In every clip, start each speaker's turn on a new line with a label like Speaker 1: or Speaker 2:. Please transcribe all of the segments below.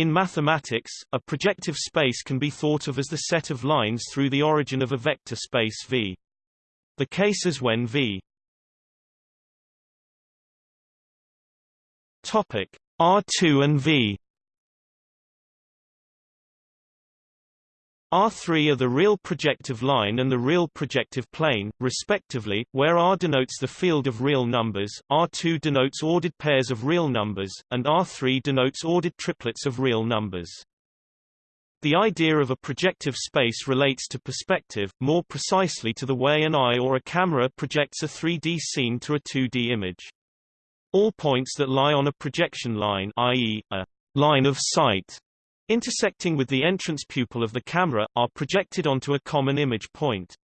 Speaker 1: In mathematics, a projective space can be thought of as the set of lines through the origin of a vector space V. The case is when V topic R2 and V R3 are the real projective line and the real projective plane, respectively, where R denotes the field of real numbers, R2 denotes ordered pairs of real numbers, and R3 denotes ordered triplets of real numbers. The idea of a projective space relates to perspective, more precisely to the way an eye or a camera projects a 3D scene to a 2D image. All points that lie on a projection line i.e., a line of sight intersecting with the entrance pupil of the camera, are projected onto a common image point.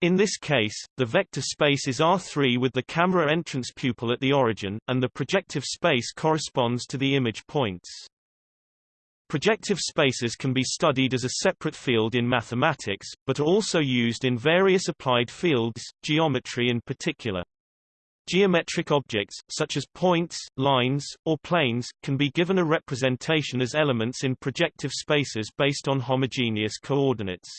Speaker 1: In this case, the vector space is R3 with the camera entrance pupil at the origin, and the projective space corresponds to the image points. Projective spaces can be studied as a separate field in mathematics, but are also used in various applied fields, geometry in particular. Geometric objects, such as points, lines, or planes, can be given a representation as elements in projective spaces based on homogeneous coordinates.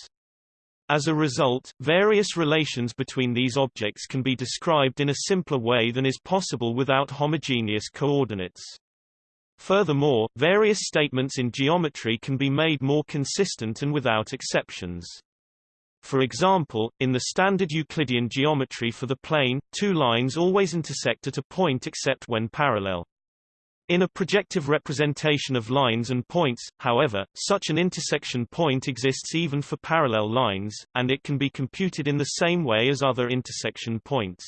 Speaker 1: As a result, various relations between these objects can be described in a simpler way than is possible without homogeneous coordinates. Furthermore, various statements in geometry can be made more consistent and without exceptions. For example, in the standard Euclidean geometry for the plane, two lines always intersect at a point except when parallel. In a projective representation of lines and points, however, such an intersection point exists even for parallel lines, and it can be computed in the same way as other intersection points.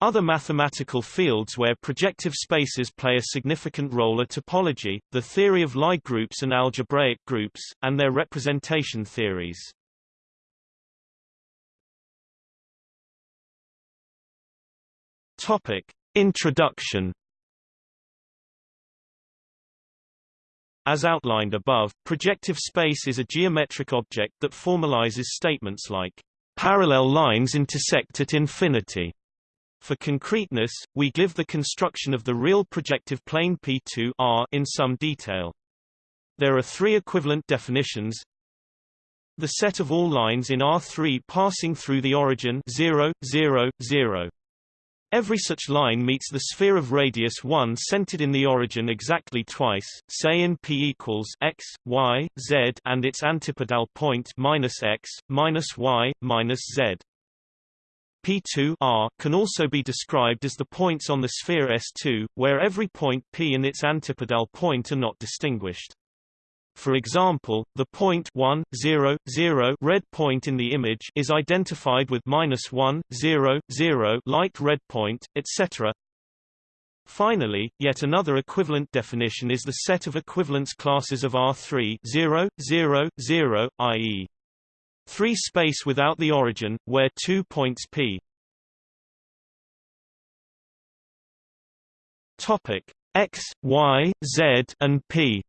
Speaker 1: Other mathematical fields where projective spaces play a significant role are topology, the theory of Lie groups and algebraic groups, and their representation theories. Topic. Introduction As outlined above, projective space is a geometric object that formalizes statements like, "...parallel lines intersect at infinity." For concreteness, we give the construction of the real projective plane P2 R in some detail. There are three equivalent definitions. The set of all lines in R3 passing through the origin 0, 0, 0. Every such line meets the sphere of radius 1 centered in the origin exactly twice, say in P equals x, y, z and its antipodal point minus x, minus y, minus z. P2 R can also be described as the points on the sphere S2, where every point P and its antipodal point are not distinguished. For example, the point 1, 0, 0 red point in the image is identified with minus 1, 0, 0 light red point, etc. Finally, yet another equivalent definition is the set of equivalence classes of R3 0, 0, 0, i.e. 3 space without the origin, where two points P Topic X, Y, Z, and P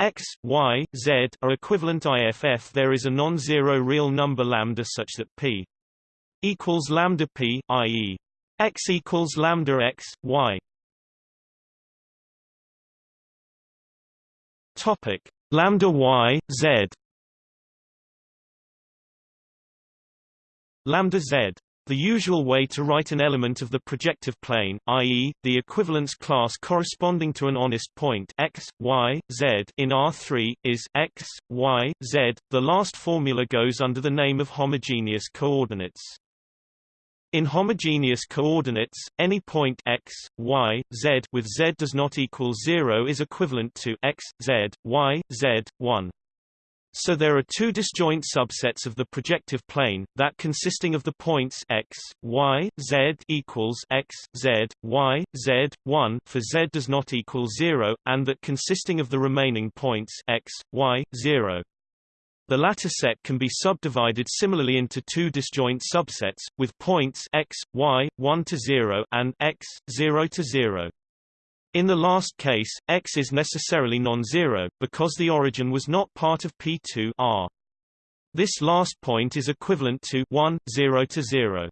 Speaker 1: x, y, z are equivalent IFF there is a non-zero real number lambda such that p equals lambda p, i.e. x equals lambda x, y. Topic lambda y, z lambda z the usual way to write an element of the projective plane, i.e., the equivalence class corresponding to an honest point x, y, z in R3, is x, y, z. The last formula goes under the name of homogeneous coordinates. In homogeneous coordinates, any point x, y, z with z does not equal 0 is equivalent to x, z, y, z, 1. So there are two disjoint subsets of the projective plane, that consisting of the points x, y, z equals x, z, y, z, 1 for z does not equal 0, and that consisting of the remaining points x, y, 0. The latter set can be subdivided similarly into two disjoint subsets, with points x, y, 1 to 0 and x, 0 to 0. In the last case, x is necessarily non-zero, because the origin was not part of P2 R. This last point is equivalent to 1, 0 to 0.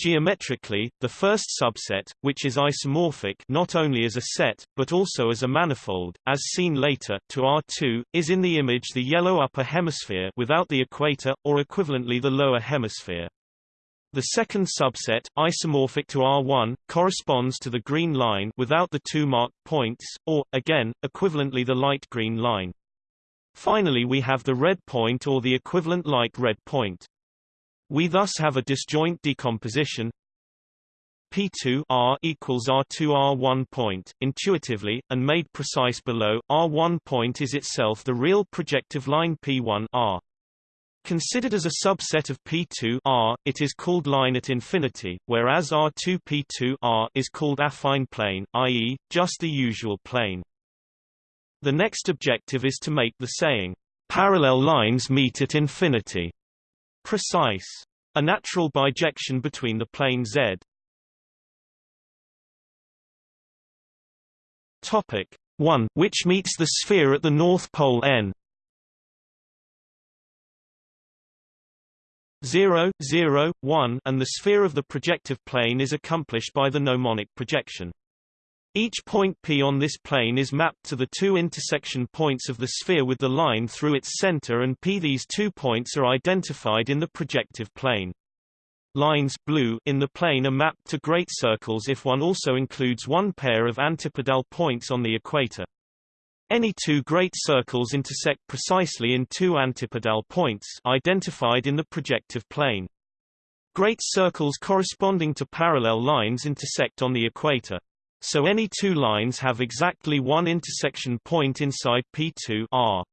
Speaker 1: Geometrically, the first subset, which is isomorphic not only as a set, but also as a manifold, as seen later, to R2, is in the image the yellow upper hemisphere without the equator, or equivalently the lower hemisphere. The second subset, isomorphic to R1, corresponds to the green line without the two marked points, or, again, equivalently the light green line. Finally we have the red point or the equivalent light red point. We thus have a disjoint decomposition P2 R equals R2 R1 point, intuitively, and made precise below, R1 point is itself the real projective line P1 R. Considered as a subset of P2 R, it is called line at infinity, whereas R2 P2 R is called affine plane, i.e., just the usual plane. The next objective is to make the saying, parallel lines meet at infinity Precise. A natural bijection between the plane Z. Topic 1, which meets the sphere at the north pole n. 0, 0, 1 and the sphere of the projective plane is accomplished by the gnomonic projection. Each point P on this plane is mapped to the two intersection points of the sphere with the line through its center and P. These two points are identified in the projective plane. Lines blue in the plane are mapped to great circles if one also includes one pair of antipodal points on the equator. Any two great circles intersect precisely in two antipodal points identified in the projective plane. Great circles corresponding to parallel lines intersect on the equator. So any two lines have exactly one intersection point inside P2 R.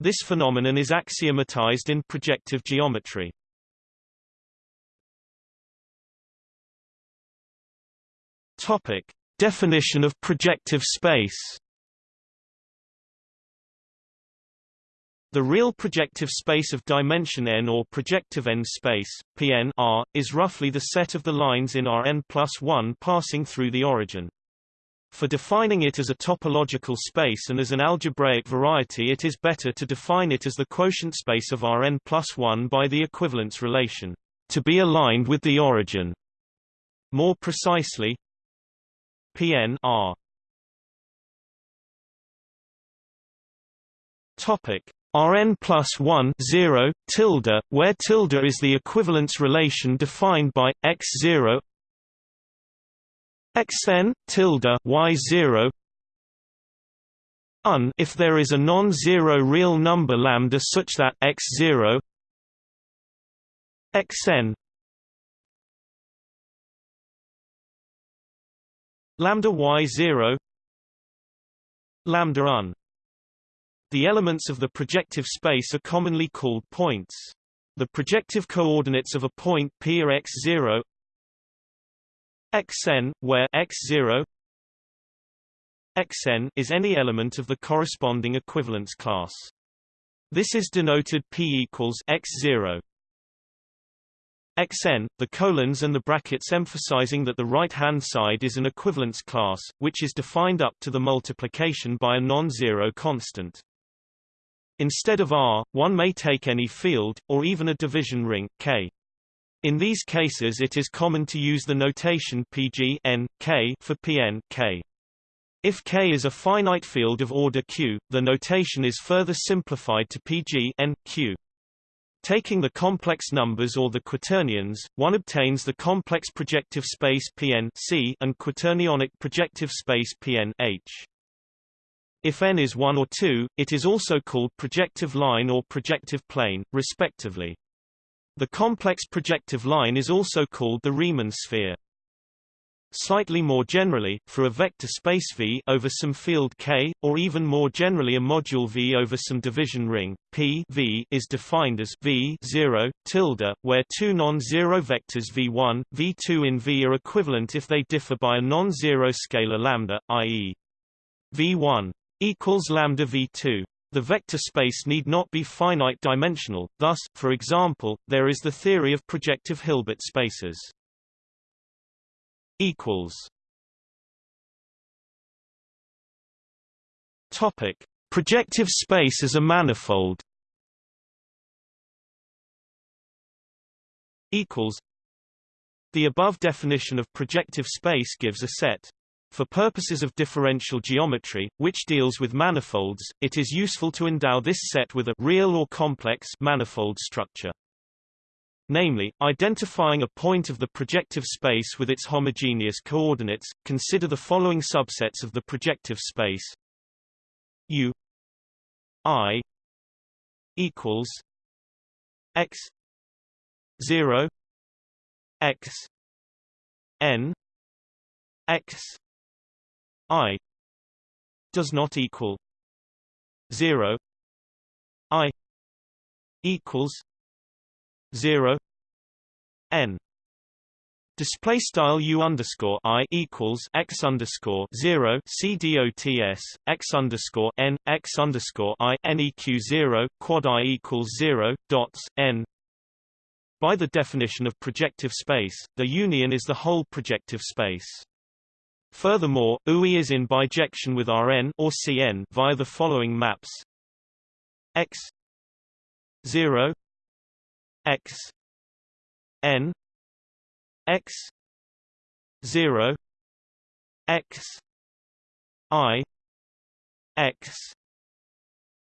Speaker 1: This phenomenon is axiomatized in projective geometry. Topic: Definition of projective space. The real projective space of dimension n or projective n space, Pn R, is roughly the set of the lines in Rn plus 1 passing through the origin. For defining it as a topological space and as an algebraic variety it is better to define it as the quotient space of Rn plus 1 by the equivalence relation, to be aligned with the origin. More precisely, Pn R. Topic Rn plus 1 0, tilde, where tilde is the equivalence relation defined by x0 xn tilde y0 un if there is a non-zero real number lambda such that x0 xn. Lambda y0 lambda un the elements of the projective space are commonly called points. The projective coordinates of a point P are x0 xn, where x0 xn is any element of the corresponding equivalence class. This is denoted P equals x0 xn, the colons and the brackets emphasizing that the right-hand side is an equivalence class, which is defined up to the multiplication by a non-zero constant. Instead of R, one may take any field, or even a division ring, K. In these cases it is common to use the notation Pg n, K for Pn K. If K is a finite field of order Q, the notation is further simplified to Pg n, Q. Taking the complex numbers or the quaternions, one obtains the complex projective space Pn C and quaternionic projective space Pn H. If n is 1 or 2, it is also called projective line or projective plane, respectively. The complex projective line is also called the Riemann sphere. Slightly more generally, for a vector space V over some field K, or even more generally a module V over some division ring, P v is defined as V 0, tilde, where two non-zero vectors V1, V2 in V are equivalent if they differ by a non-zero scalar lambda, i.e. V1 equals lambda v2. The vector space need not be finite dimensional, thus, for example, there is the theory of projective Hilbert spaces. equals Topic: Projective space as a manifold. Equals The above definition of projective space gives a set. For purposes of differential geometry, which deals with manifolds, it is useful to endow this set with a real or complex manifold structure. Namely, identifying a point of the projective space with its homogeneous coordinates, consider the following subsets of the projective space U I equals X 0 x n x i does not equal 0 i equals 0 n. Display style u underscore i equals x underscore zero. C dots x underscore n. X underscore i. Neq zero. Quad i equals zero. Dots. N. By the definition of projective space, the union is the whole projective space. Furthermore, UI is in bijection with Rn or Cn via the following maps: x 0 x n x 0 x i x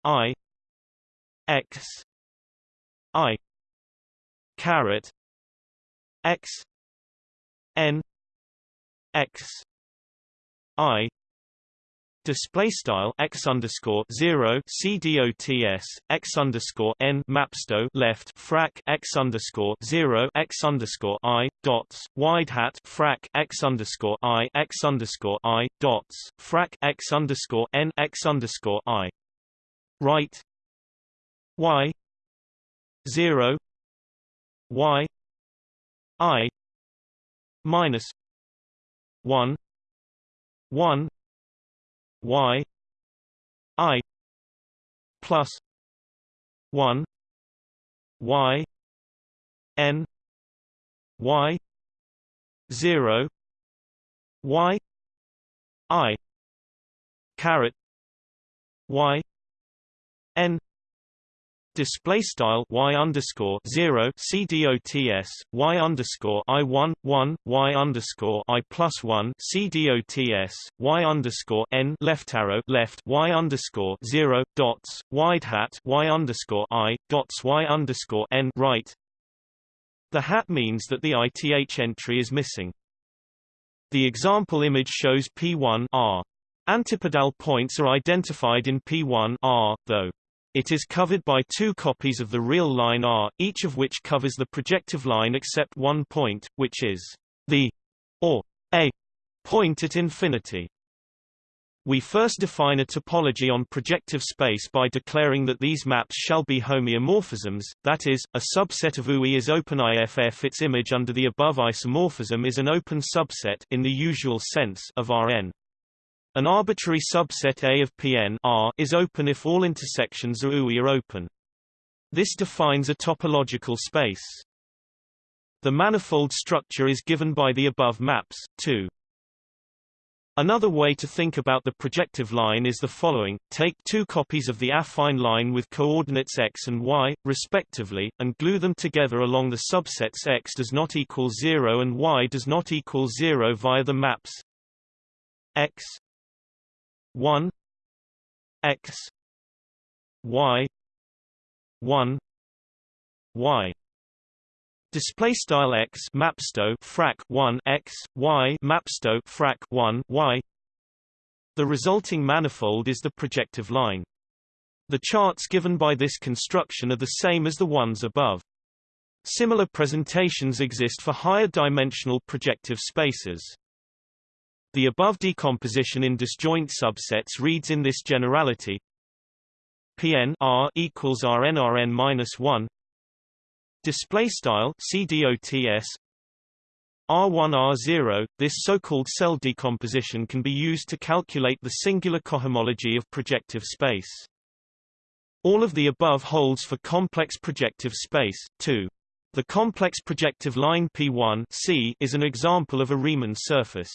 Speaker 1: i x i caret x n x i Display style x underscore zero c underscore n mapsto left frac x underscore zero x underscore i dots wide hat frac x underscore i x underscore i dots frac x underscore n x underscore i right y zero y i minus 1 1 y i plus 1 y n y 0 y i caret y n Display style y underscore zero c dots y underscore i one one y underscore i plus one c dots y underscore n left arrow left y underscore zero dots wide hat y underscore i dots y underscore n right. The hat means that the ith entry is missing. The example image shows P1 R. Antipodal points are identified in P1 R, though it is covered by two copies of the real line R, each of which covers the projective line except one point, which is the or a point at infinity. We first define a topology on projective space by declaring that these maps shall be homeomorphisms, that is, a subset of UI is open IFF its image under the above isomorphism is an open subset in the usual sense of Rn. An arbitrary subset A of Pn R is open if all intersections UI are open. This defines a topological space. The manifold structure is given by the above maps, too. Another way to think about the projective line is the following, take two copies of the affine line with coordinates x and y, respectively, and glue them together along the subsets x does not equal 0 and y does not equal 0 via the maps x 1 x y 1 y. Display style x mapsto frac 1 x y mapsto frac 1 y. The resulting manifold is the projective line. The charts given by this construction are the same as the ones above. Similar presentations exist for higher dimensional projective spaces the above decomposition in disjoint subsets reads in this generality. Pn R equals Rn Rn minus one. Display style CDOTS R1 R0 this so-called cell decomposition can be used to calculate the singular cohomology of projective space. All of the above holds for complex projective space too. The complex projective line P1 C is an example of a Riemann surface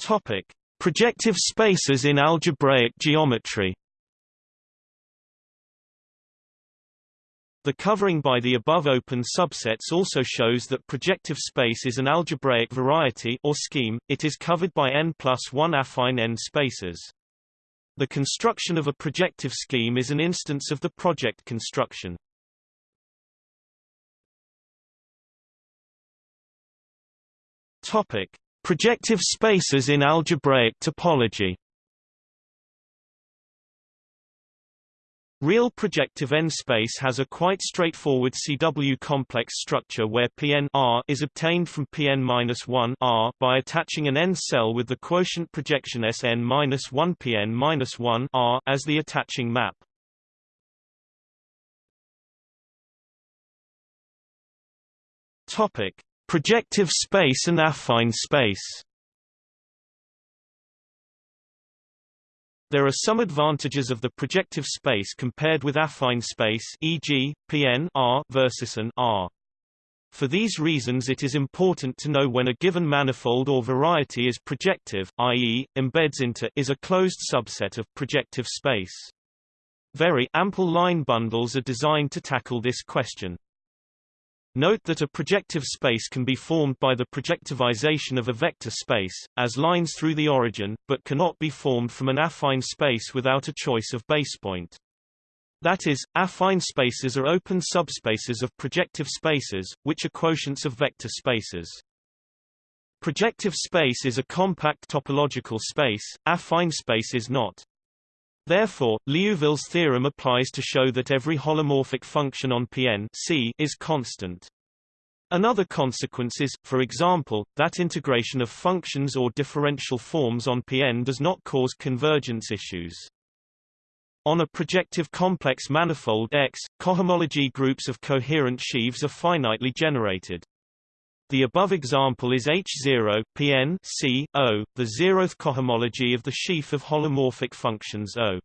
Speaker 1: Topic: Projective spaces in algebraic geometry. The covering by the above open subsets also shows that projective space is an algebraic variety or scheme, it is covered by n plus 1 affine n spaces. The construction of a projective scheme is an instance of the Proj construction. Topic: Projective spaces in algebraic topology. Real projective n-space has a quite straightforward CW complex structure where Pn R is obtained from Pn-1 R by attaching an n-cell with the quotient projection Sn-1 Pn-1 R as the attaching map. Topic: Projective space and affine space. There are some advantages of the projective space compared with affine space e.g., Pn R versus an R. For these reasons it is important to know when a given manifold or variety is projective, i.e., embeds into is a closed subset of projective space. Very ample line bundles are designed to tackle this question. Note that a projective space can be formed by the projectivization of a vector space, as lines through the origin, but cannot be formed from an affine space without a choice of basepoint. That is, affine spaces are open subspaces of projective spaces, which are quotients of vector spaces. Projective space is a compact topological space, affine space is not. Therefore, Liouville's theorem applies to show that every holomorphic function on Pn C is constant. Another consequence is, for example, that integration of functions or differential forms on Pn does not cause convergence issues. On a projective complex manifold X, cohomology groups of coherent sheaves are finitely generated. The above example is H0 Pn C O, the zeroth cohomology of the sheaf of holomorphic functions O.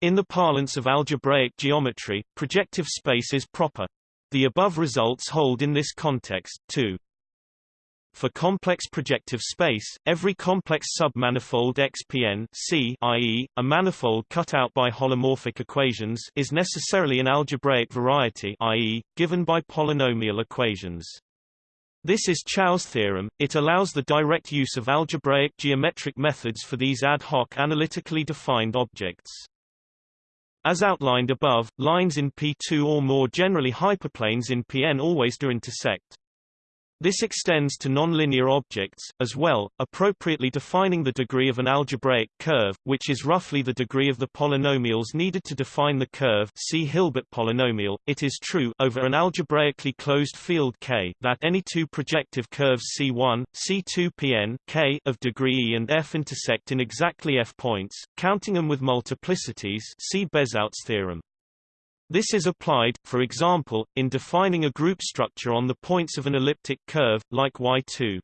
Speaker 1: In the parlance of algebraic geometry, projective space is proper. The above results hold in this context, too. For complex projective space, every complex submanifold XPN C i.e., a manifold cut out by holomorphic equations is necessarily an algebraic variety i.e., given by polynomial equations. This is Chow's theorem. It allows the direct use of algebraic geometric methods for these ad hoc analytically defined objects. As outlined above, lines in P2 or more generally hyperplanes in Pn always do intersect. This extends to nonlinear objects, as well, appropriately defining the degree of an algebraic curve, which is roughly the degree of the polynomials needed to define the curve see Hilbert polynomial. It is true over an algebraically closed field K that any two projective curves C1, C2 Pn K of degree E and F intersect in exactly F points, counting them with multiplicities see Bezout's theorem. This is applied, for example, in defining a group structure on the points of an elliptic curve, like Y2.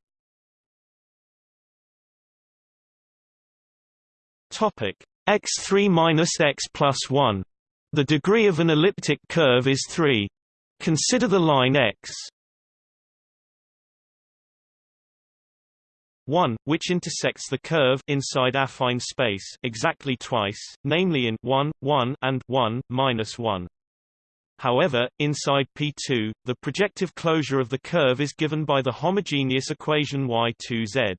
Speaker 1: Topic x3 minus x plus 1. The degree of an elliptic curve is 3. Consider the line x 1, which intersects the curve inside affine space exactly twice, namely in 1, 1 and 1, minus 1. However, inside P2, the projective closure of the curve is given by the homogeneous equation Y2Z.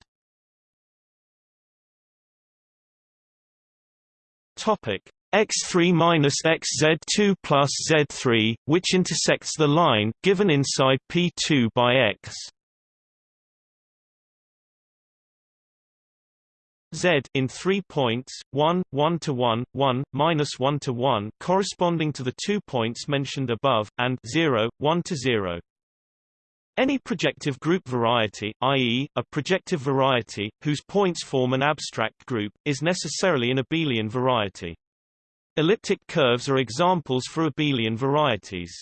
Speaker 1: Topic x3 minus xz2 plus z3, which intersects the line given inside P2 by x. z in three points, 1, 1 to 1, 1, minus 1 to 1 corresponding to the two points mentioned above, and 0, 1 to 0. Any projective group variety, i.e., a projective variety, whose points form an abstract group, is necessarily an abelian variety. Elliptic curves are examples for abelian varieties.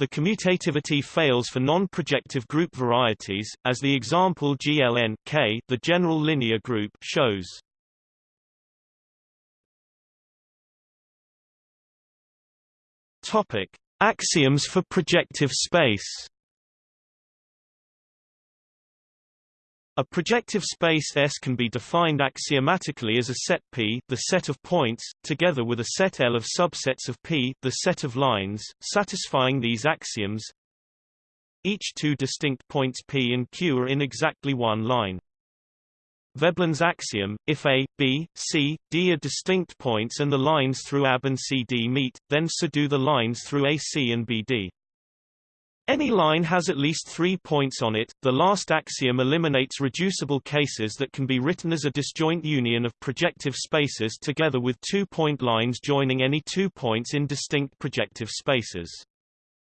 Speaker 1: The commutativity fails for non-projective group varieties, as the example GLN K, the general linear group, shows. Topic: Axioms for projective space. A projective space S can be defined axiomatically as a set P, the set of points, together with a set L of subsets of P, the set of lines, satisfying these axioms. Each two distinct points P and Q are in exactly one line. Veblen's axiom, if A, B, C, D are distinct points and the lines through AB and CD meet, then so do the lines through AC and BD. Any line has at least three points on it. The last axiom eliminates reducible cases that can be written as a disjoint union of projective spaces together with two-point lines joining any two points in distinct projective spaces.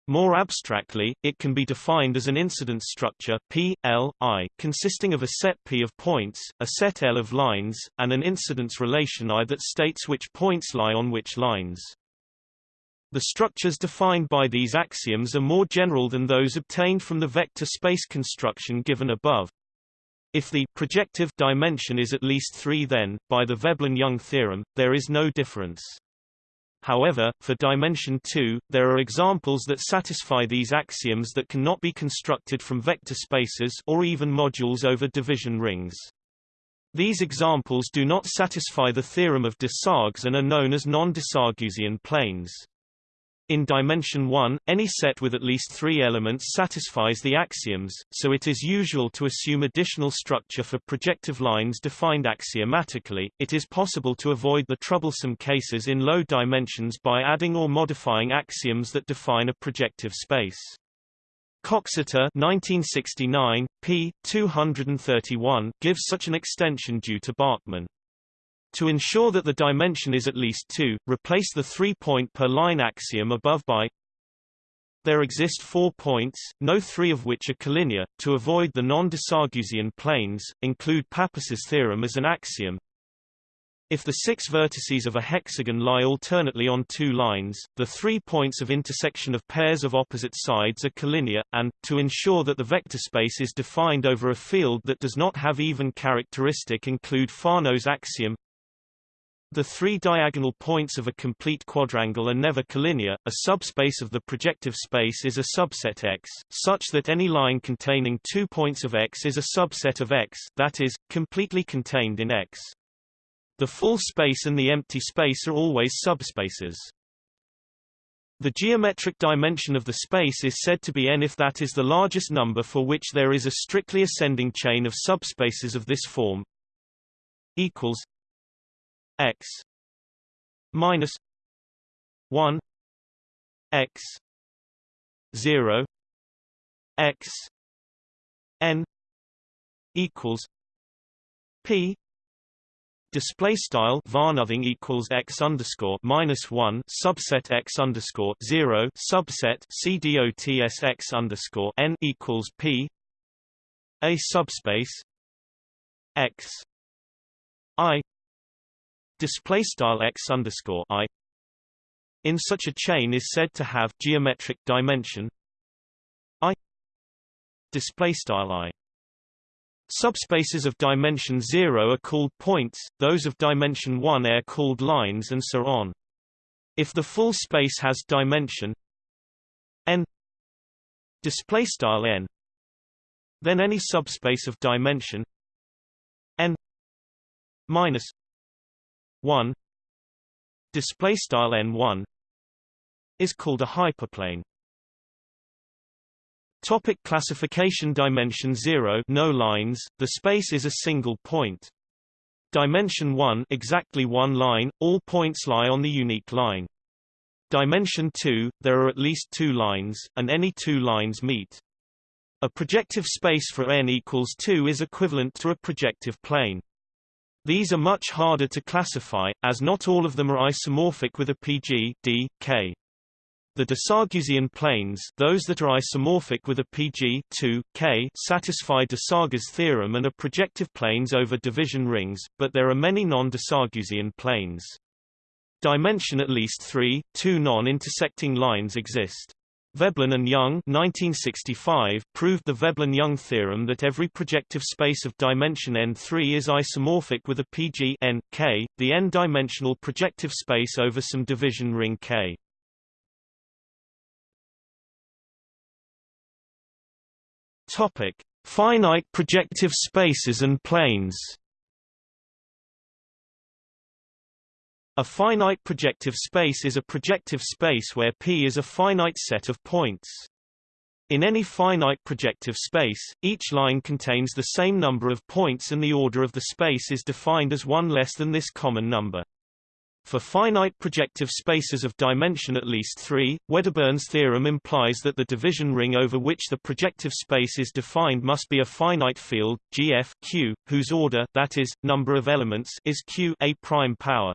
Speaker 1: More abstractly, it can be defined as an incidence structure P, L, I, consisting of a set P of points, a set L of lines, and an incidence relation I that states which points lie on which lines. The structures defined by these axioms are more general than those obtained from the vector space construction given above. If the projective dimension is at least 3 then, by the Veblen-Young theorem, there is no difference. However, for dimension 2, there are examples that satisfy these axioms that cannot be constructed from vector spaces or even modules over division rings. These examples do not satisfy the theorem of Desargues and are known as non-Desarguesian planes. In dimension 1, any set with at least three elements satisfies the axioms, so it is usual to assume additional structure for projective lines defined axiomatically. It is possible to avoid the troublesome cases in low dimensions by adding or modifying axioms that define a projective space. Coxeter 1969, p. 231 gives such an extension due to Bachmann. To ensure that the dimension is at least 2, replace the three-point per line axiom above by There exist four points, no three of which are collinear. To avoid the non-Desarguesian planes, include Pappus's theorem as an axiom. If the six vertices of a hexagon lie alternately on two lines, the three points of intersection of pairs of opposite sides are collinear, and, to ensure that the vector space is defined over a field that does not have even characteristic include Fano's axiom the three diagonal points of a complete quadrangle are never collinear. A subspace of the projective space is a subset X, such that any line containing two points of X is a subset of X, that is, completely contained in X. The full space and the empty space are always subspaces. The geometric dimension of the space is said to be n if that is the largest number for which there is a strictly ascending chain of subspaces of this form equals x minus 1 x 0 x n equals p Display style var nothing equals x underscore minus one subset x underscore zero subset c dots x underscore n equals p a subspace x i display style x underscore i in such a chain is said to have geometric dimension i display style i Subspaces of dimension 0 are called points, those of dimension 1 are called lines and so on. If the full space has dimension n display style n then any subspace of dimension n minus 1 display style n1 is called a hyperplane Topic classification Dimension 0 no lines, the space is a single point. Dimension 1 exactly one line, all points lie on the unique line. Dimension 2, there are at least two lines, and any two lines meet. A projective space for n equals 2 is equivalent to a projective plane. These are much harder to classify, as not all of them are isomorphic with a PG D, K. The Desarguesian planes those that are isomorphic with a PG 2, K satisfy Desargues' theorem and are projective planes over division rings, but there are many non-Desarguesian planes. Dimension at least three, two non-intersecting lines exist. Veblen and Young 1965 proved the Veblen-Young theorem that every projective space of dimension n3 is isomorphic with a PG n, K, the n-dimensional projective space over some division ring K. Topic: Finite projective spaces and planes A finite projective space is a projective space where P is a finite set of points. In any finite projective space, each line contains the same number of points and the order of the space is defined as one less than this common number. For finite projective spaces of dimension at least 3, Wedderburn's theorem implies that the division ring over which the projective space is defined must be a finite field, GF Q, whose order that is, number of elements is Q a prime power.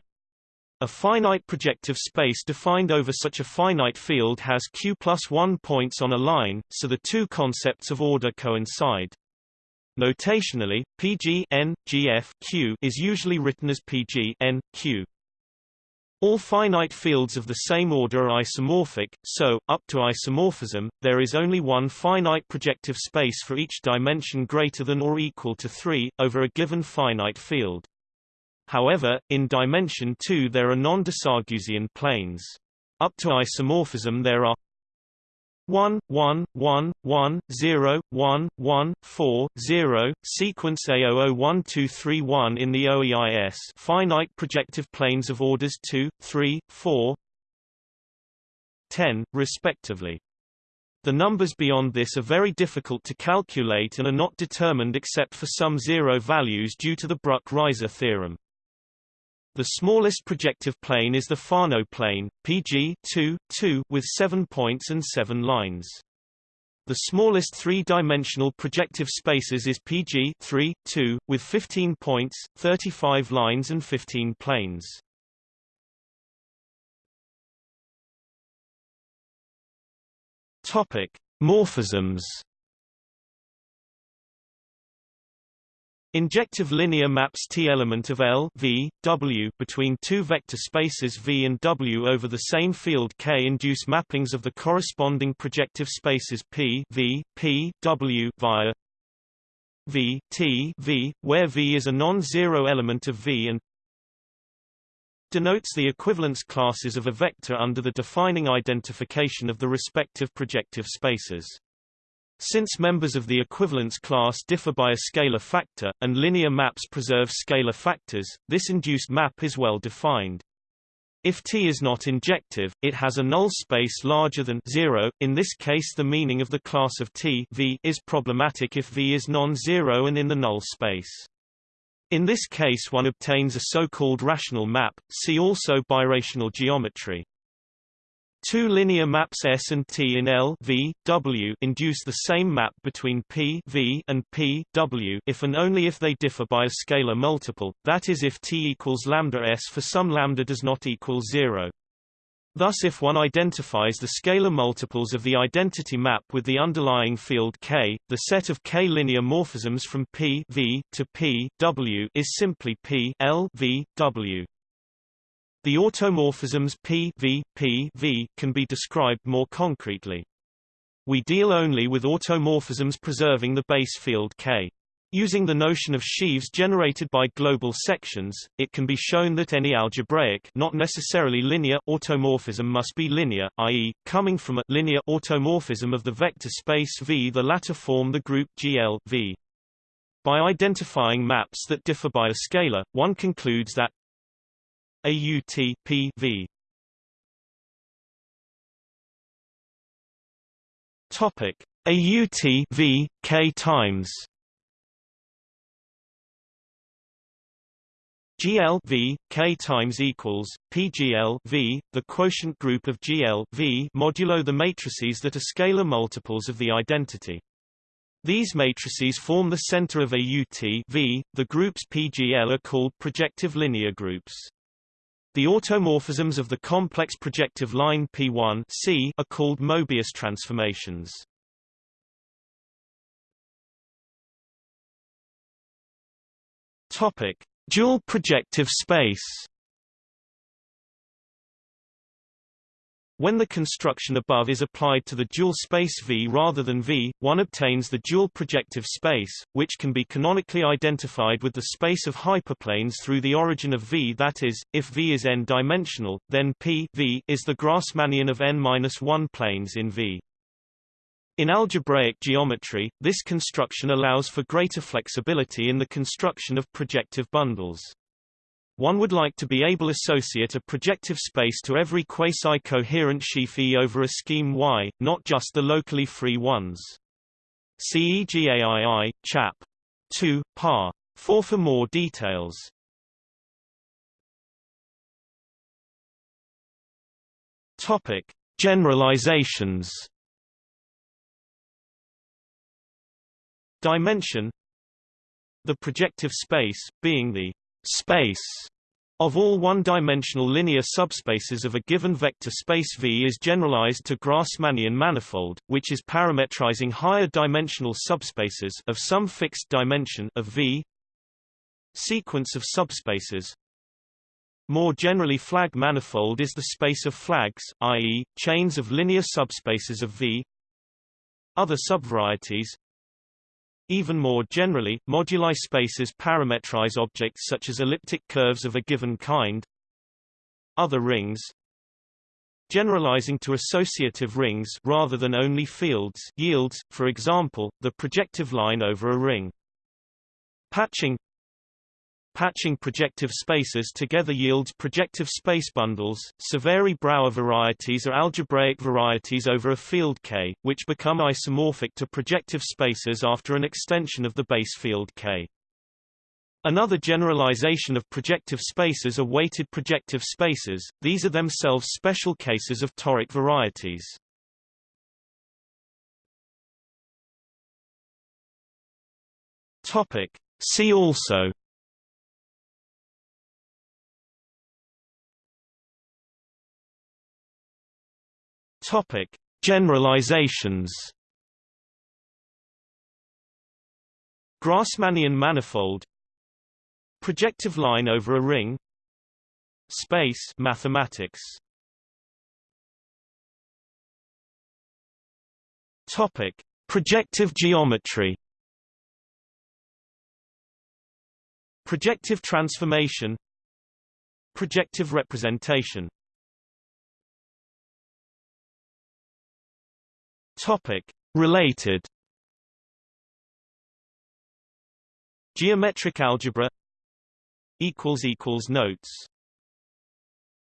Speaker 1: A finite projective space defined over such a finite field has q plus 1 points on a line, so the two concepts of order coincide. Notationally, Pg n, Gf q is usually written as Pg n, q. All finite fields of the same order are isomorphic, so, up to isomorphism, there is only one finite projective space for each dimension greater than or equal to 3, over a given finite field. However, in dimension 2 there are non-de planes. Up to isomorphism there are 1 1 1 1 0 1 1 4 0 sequence A001231 in the OEIS finite projective planes of orders 2 3 4 10 respectively the numbers beyond this are very difficult to calculate and are not determined except for some zero values due to the Bruck-Ryser theorem. The smallest projective plane is the Fano plane, PG 2, 2, with 7 points and 7 lines. The smallest three-dimensional projective spaces is PG 3, 2, with 15 points, 35 lines and 15 planes. Topic: Morphisms Injective linear maps T element of L v, w between two vector spaces V and W over the same field K induce mappings of the corresponding projective spaces P v, P, W via V, T v, where V is a non-zero element of V and denotes the equivalence classes of a vector under the defining identification of the respective projective spaces. Since members of the equivalence class differ by a scalar factor, and linear maps preserve scalar factors, this induced map is well defined. If T is not injective, it has a null space larger than 0. In this case the meaning of the class of T v is problematic if V is non-zero and in the null space. In this case one obtains a so-called rational map, see also birational geometry. Two linear maps S and T in L v, w induce the same map between P v and P w if and only if they differ by a scalar multiple, that is if T equals lambda S for some lambda does not equal zero. Thus if one identifies the scalar multiples of the identity map with the underlying field K, the set of K linear morphisms from P v to P w is simply P L v, w. The automorphisms P v, P v can be described more concretely. We deal only with automorphisms preserving the base field K. Using the notion of sheaves generated by global sections, it can be shown that any algebraic not necessarily linear automorphism must be linear, i.e., coming from a linear automorphism of the vector space V. The latter form the group GL V. By identifying maps that differ by a scalar, one concludes that AUT PV Topic AUT V K times GL V K times equals PGL V the quotient group of GL V modulo the matrices that are scalar multiples of the identity these matrices form the center of AUT V. The groups PGL are called projective linear groups. The automorphisms of the complex projective line P1 C are called Mobius transformations. Topic: Dual projective space. When the construction above is applied to the dual space V rather than V, one obtains the dual projective space, which can be canonically identified with the space of hyperplanes through the origin of V that is, if V is n-dimensional, then P v is the Grassmannian of n-1 planes in V. In algebraic geometry, this construction allows for greater flexibility in the construction of projective bundles. One would like to be able associate a projective space to every quasi-coherent sheaf E over a scheme Y, not just the locally free ones. CEGAII, chap. 2, par. 4 for more details. Topic: Generalizations. Dimension The projective space, being the space of all one-dimensional linear subspaces of a given vector space V is generalized to Grassmannian manifold, which is parametrizing higher dimensional subspaces of some fixed dimension of V. Sequence of subspaces More generally flag manifold is the space of flags, i.e., chains of linear subspaces of V. Other subvarieties even more generally, moduli spaces parametrize objects such as elliptic curves of a given kind. Other rings Generalizing to associative rings rather than only fields yields, for example, the projective line over a ring. Patching Patching projective spaces together yields projective space bundles. Severi-Brauer varieties are algebraic varieties over a field K, which become isomorphic to projective spaces after an extension of the base field K. Another generalization of projective spaces are weighted projective spaces, these are themselves special cases of toric varieties. Topic. See also Topic: Generalizations. Grassmannian manifold. Projective line over a ring. Space mathematics. Topic: Projective geometry. Projective transformation. Projective representation Topic. Related Geometric algebra Notes